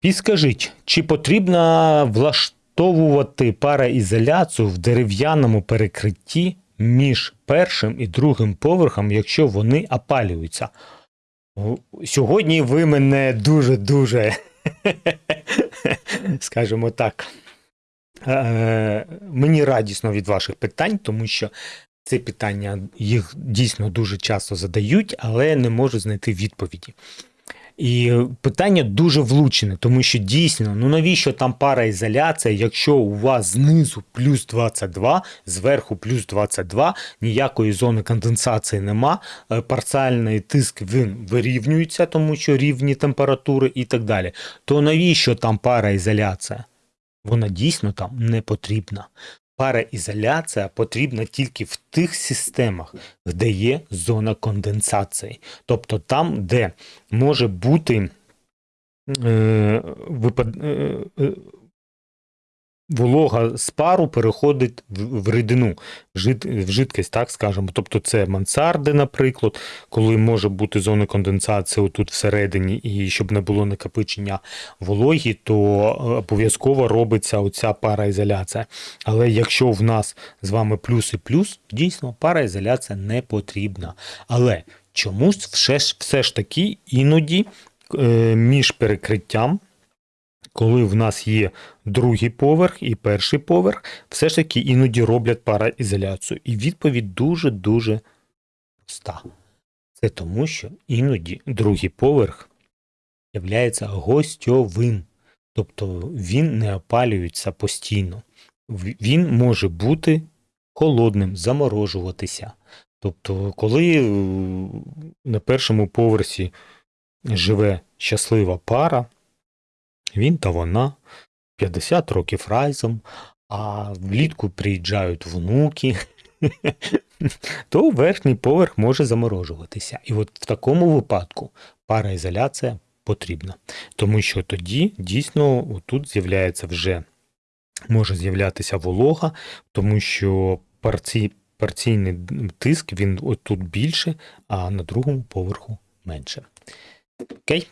Підскажіть, чи потрібно влаштовувати параізоляцію в дерев'яному перекритті між першим і другим поверхом, якщо вони опалюються? Сьогодні ви мене дуже-дуже, скажімо так, е, мені радісно від ваших питань, тому що це питання їх дійсно дуже часто задають, але не можу знайти відповіді. І питання дуже влучне, тому що дійсно, ну навіщо там параізоляція, якщо у вас знизу плюс 22, зверху плюс 22, ніякої зони конденсації нема, е, парціальний тиск він вирівнюється, тому що рівні температури і так далі. То навіщо там параізоляція? Вона дійсно там не потрібна. Параізоляція потрібна тільки в тих системах, де є зона конденсації. Тобто там, де може бути е, випад, е, е, волога з пару переходить в, рідину, в жид, в жидкість, так скажемо. Тобто це мансарди, наприклад, коли може бути зона конденсації отут всередині, і щоб не було накопичення вологі, то е, обов'язково робиться оця параізоляція. Але якщо в нас з вами плюс і плюс, дійсно параізоляція не потрібна. Але чомусь все ж, все ж таки іноді е, між перекриттям, коли в нас є другий поверх і перший поверх, все ж таки іноді роблять параізоляцію. І відповідь дуже-дуже проста. Це тому, що іноді другий поверх є гостьовим. Тобто він не опалюється постійно. Він може бути холодним, заморожуватися. Тобто, коли е, на першому поверсі живе щаслива пара, він та вона 50 років разом, а влітку приїжджають внуки, то верхній поверх може заморожуватися. І от в такому випадку параізоляція потрібна. Тому що тоді дійсно тут з'являється вже може з'являтися волога, тому що парці, парційний тиск він отут більше, а на другому поверху менше. Окей?